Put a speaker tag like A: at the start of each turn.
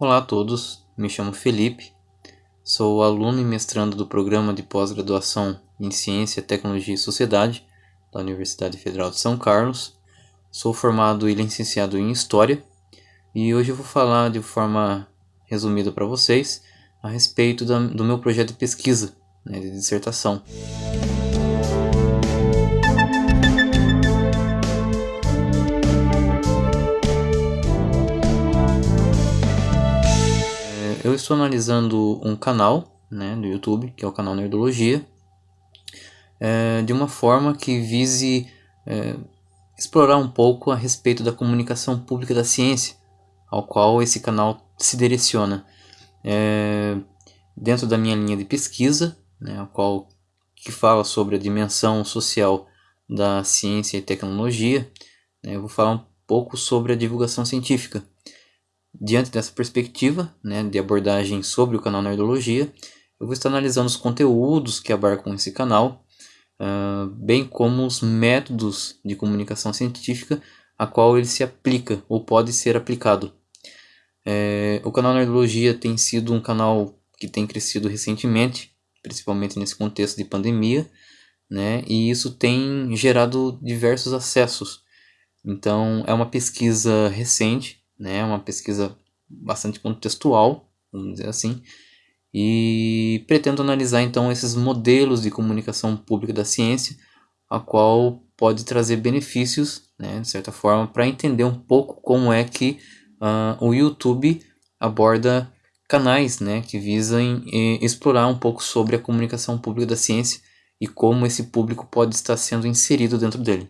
A: Olá a todos, me chamo Felipe, sou aluno e mestrando do programa de pós-graduação em Ciência, Tecnologia e Sociedade da Universidade Federal de São Carlos. Sou formado e licenciado em História e hoje eu vou falar de forma resumida para vocês a respeito da, do meu projeto de pesquisa, né, de dissertação. Eu estou analisando um canal né, do YouTube, que é o canal Nerdologia, é, de uma forma que vise é, explorar um pouco a respeito da comunicação pública da ciência, ao qual esse canal se direciona. É, dentro da minha linha de pesquisa, né, a qual que fala sobre a dimensão social da ciência e tecnologia, né, eu vou falar um pouco sobre a divulgação científica. Diante dessa perspectiva né, de abordagem sobre o canal Nerdologia, eu vou estar analisando os conteúdos que abarcam esse canal, uh, bem como os métodos de comunicação científica a qual ele se aplica ou pode ser aplicado. É, o canal Nerdologia tem sido um canal que tem crescido recentemente, principalmente nesse contexto de pandemia, né, e isso tem gerado diversos acessos. Então, é uma pesquisa recente, né? Uma pesquisa bastante contextual, vamos dizer assim, e pretendo analisar então esses modelos de comunicação pública da ciência, a qual pode trazer benefícios, né, de certa forma, para entender um pouco como é que uh, o YouTube aborda canais né, que visam explorar um pouco sobre a comunicação pública da ciência e como esse público pode estar sendo inserido dentro dele.